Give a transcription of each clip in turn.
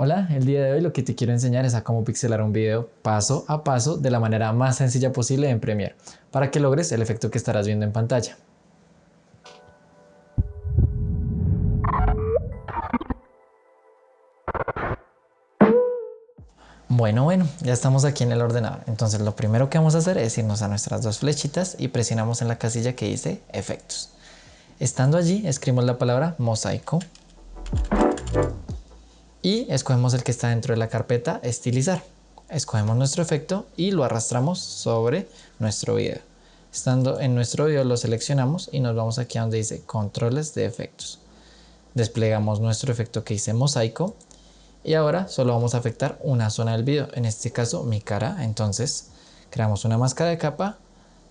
Hola, el día de hoy lo que te quiero enseñar es a cómo pixelar un video paso a paso de la manera más sencilla posible en Premiere para que logres el efecto que estarás viendo en pantalla. Bueno, bueno, ya estamos aquí en el ordenador. Entonces lo primero que vamos a hacer es irnos a nuestras dos flechitas y presionamos en la casilla que dice efectos. Estando allí, escribimos la palabra mosaico y escogemos el que está dentro de la carpeta estilizar. Escogemos nuestro efecto y lo arrastramos sobre nuestro video. Estando en nuestro video lo seleccionamos y nos vamos aquí a donde dice controles de efectos. Desplegamos nuestro efecto que dice mosaico y ahora solo vamos a afectar una zona del video, en este caso mi cara. Entonces creamos una máscara de capa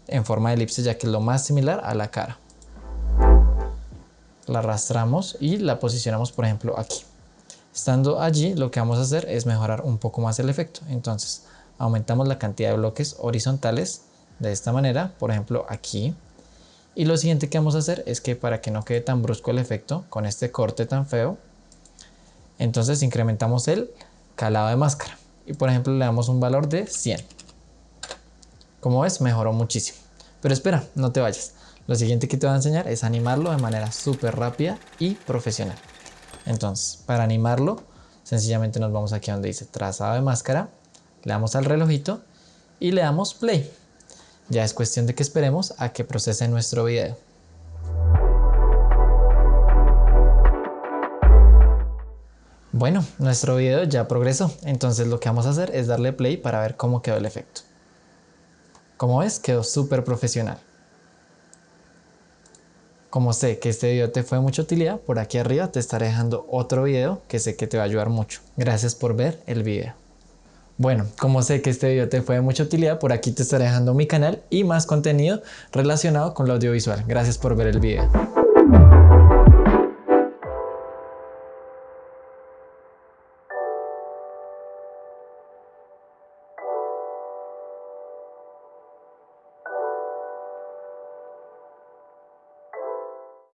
en forma de elipse ya que es lo más similar a la cara. La arrastramos y la posicionamos por ejemplo aquí. Estando allí, lo que vamos a hacer es mejorar un poco más el efecto. Entonces, aumentamos la cantidad de bloques horizontales de esta manera, por ejemplo aquí. Y lo siguiente que vamos a hacer es que para que no quede tan brusco el efecto con este corte tan feo, entonces incrementamos el calado de máscara. Y por ejemplo le damos un valor de 100. Como ves, mejoró muchísimo. Pero espera, no te vayas. Lo siguiente que te voy a enseñar es animarlo de manera súper rápida y profesional. Entonces, para animarlo, sencillamente nos vamos aquí donde dice trazado de máscara, le damos al relojito y le damos play. Ya es cuestión de que esperemos a que procese nuestro video. Bueno, nuestro video ya progresó, entonces lo que vamos a hacer es darle play para ver cómo quedó el efecto. Como ves, quedó súper profesional. Como sé que este video te fue de mucha utilidad, por aquí arriba te estaré dejando otro video que sé que te va a ayudar mucho. Gracias por ver el video. Bueno, como sé que este video te fue de mucha utilidad, por aquí te estaré dejando mi canal y más contenido relacionado con lo audiovisual. Gracias por ver el video.